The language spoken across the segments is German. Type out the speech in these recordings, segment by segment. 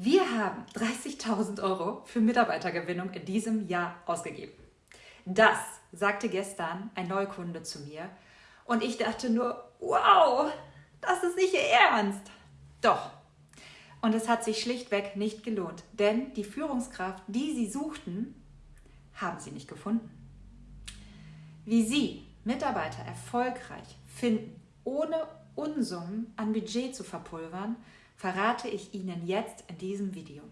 Wir haben 30.000 Euro für Mitarbeitergewinnung in diesem Jahr ausgegeben. Das sagte gestern ein Neukunde zu mir und ich dachte nur, wow, das ist nicht Ihr Ernst. Doch. Und es hat sich schlichtweg nicht gelohnt, denn die Führungskraft, die Sie suchten, haben Sie nicht gefunden. Wie Sie Mitarbeiter erfolgreich finden, ohne Unsummen an Budget zu verpulvern, verrate ich Ihnen jetzt in diesem Video.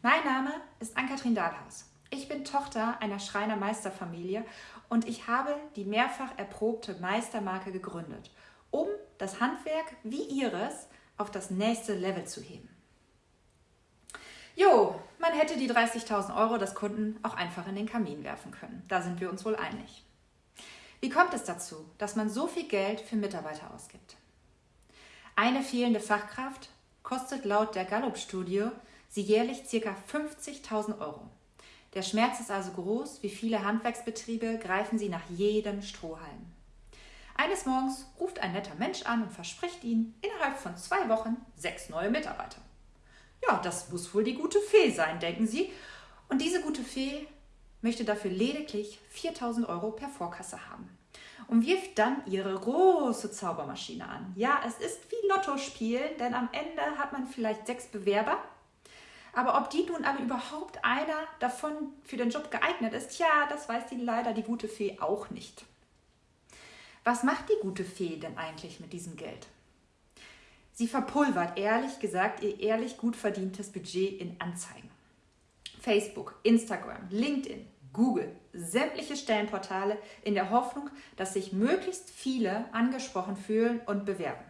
Mein Name ist Ann-Kathrin Dahlhaus. Ich bin Tochter einer Schreinermeisterfamilie und ich habe die mehrfach erprobte Meistermarke gegründet, um das Handwerk wie Ihres auf das nächste Level zu heben. Jo, man hätte die 30.000 Euro des Kunden auch einfach in den Kamin werfen können. Da sind wir uns wohl einig. Wie kommt es dazu, dass man so viel Geld für Mitarbeiter ausgibt? Eine fehlende Fachkraft kostet laut der Gallup-Studie sie jährlich ca. 50.000 Euro. Der Schmerz ist also groß, wie viele Handwerksbetriebe greifen sie nach jedem Strohhalm. Eines Morgens ruft ein netter Mensch an und verspricht ihnen innerhalb von zwei Wochen sechs neue Mitarbeiter. Ja, das muss wohl die gute Fee sein, denken sie. Und diese gute Fee möchte dafür lediglich 4000 Euro per Vorkasse haben und wirft dann ihre große Zaubermaschine an. Ja, es ist wie Lotto spielen, denn am Ende hat man vielleicht sechs Bewerber. Aber ob die nun alle überhaupt einer davon für den Job geeignet ist, ja, das weiß die leider die gute Fee auch nicht. Was macht die gute Fee denn eigentlich mit diesem Geld? Sie verpulvert ehrlich gesagt ihr ehrlich gut verdientes Budget in Anzeigen. Facebook, Instagram, LinkedIn, Google, sämtliche Stellenportale in der Hoffnung, dass sich möglichst viele angesprochen fühlen und bewerben.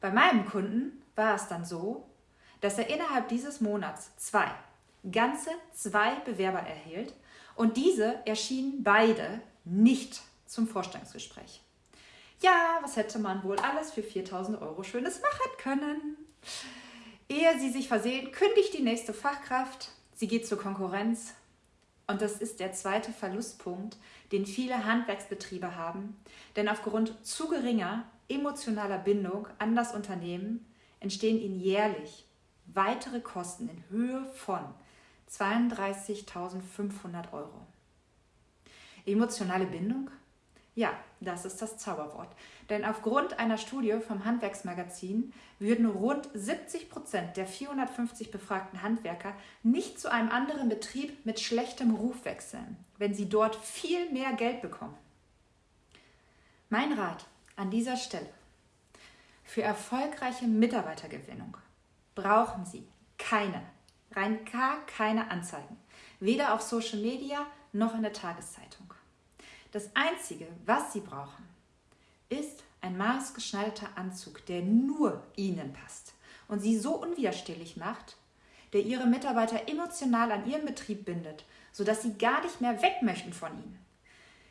Bei meinem Kunden war es dann so, dass er innerhalb dieses Monats zwei, ganze zwei Bewerber erhielt und diese erschienen beide nicht zum Vorstellungsgespräch. Ja, was hätte man wohl alles für 4000 Euro Schönes machen können? Ehe sie sich versehen, kündigt die nächste Fachkraft, sie geht zur Konkurrenz und das ist der zweite Verlustpunkt, den viele Handwerksbetriebe haben, denn aufgrund zu geringer emotionaler Bindung an das Unternehmen entstehen ihnen jährlich weitere Kosten in Höhe von 32.500 Euro. Emotionale Bindung? Ja, das ist das Zauberwort. Denn aufgrund einer Studie vom Handwerksmagazin würden rund 70 Prozent der 450 befragten Handwerker nicht zu einem anderen Betrieb mit schlechtem Ruf wechseln, wenn sie dort viel mehr Geld bekommen. Mein Rat an dieser Stelle. Für erfolgreiche Mitarbeitergewinnung brauchen Sie keine, rein gar keine Anzeigen, weder auf Social Media noch in der Tageszeitung. Das Einzige, was Sie brauchen, ist ein maßgeschneiderter Anzug, der nur Ihnen passt und Sie so unwiderstehlich macht, der Ihre Mitarbeiter emotional an Ihren Betrieb bindet, sodass Sie gar nicht mehr weg möchten von Ihnen.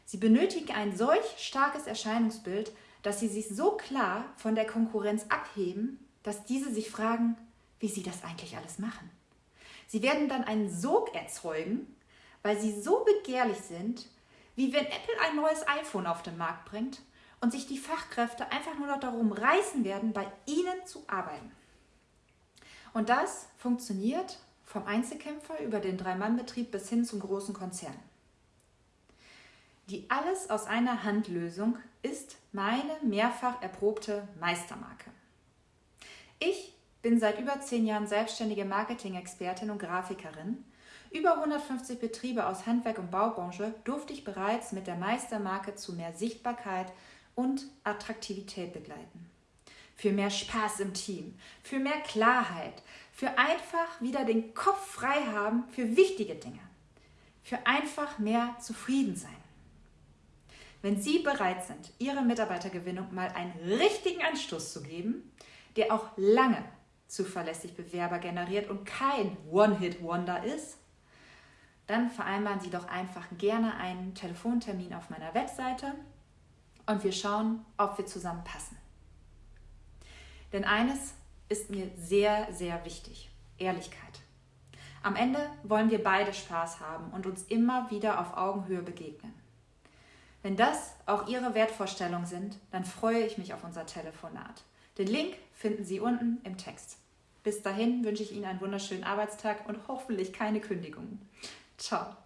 Sie benötigen ein solch starkes Erscheinungsbild, dass Sie sich so klar von der Konkurrenz abheben, dass diese sich fragen, wie Sie das eigentlich alles machen. Sie werden dann einen Sog erzeugen, weil Sie so begehrlich sind, wie wenn Apple ein neues iPhone auf den Markt bringt und sich die Fachkräfte einfach nur noch darum reißen werden, bei Ihnen zu arbeiten. Und das funktioniert vom Einzelkämpfer über den Drei-Mann-Betrieb bis hin zum großen Konzern. Die Alles aus einer Hand Lösung ist meine mehrfach erprobte Meistermarke. Ich bin seit über zehn Jahren selbstständige Marketing-Expertin und Grafikerin über 150 Betriebe aus Handwerk und Baubranche durfte ich bereits mit der Meistermarke zu mehr Sichtbarkeit und Attraktivität begleiten. Für mehr Spaß im Team, für mehr Klarheit, für einfach wieder den Kopf frei haben für wichtige Dinge, für einfach mehr zufrieden sein. Wenn Sie bereit sind, Ihrer Mitarbeitergewinnung mal einen richtigen Anstoß zu geben, der auch lange zuverlässig Bewerber generiert und kein One-Hit-Wonder ist, dann vereinbaren Sie doch einfach gerne einen Telefontermin auf meiner Webseite und wir schauen, ob wir zusammen passen. Denn eines ist mir sehr, sehr wichtig, Ehrlichkeit. Am Ende wollen wir beide Spaß haben und uns immer wieder auf Augenhöhe begegnen. Wenn das auch Ihre Wertvorstellungen sind, dann freue ich mich auf unser Telefonat. Den Link finden Sie unten im Text. Bis dahin wünsche ich Ihnen einen wunderschönen Arbeitstag und hoffentlich keine Kündigungen. Ciao.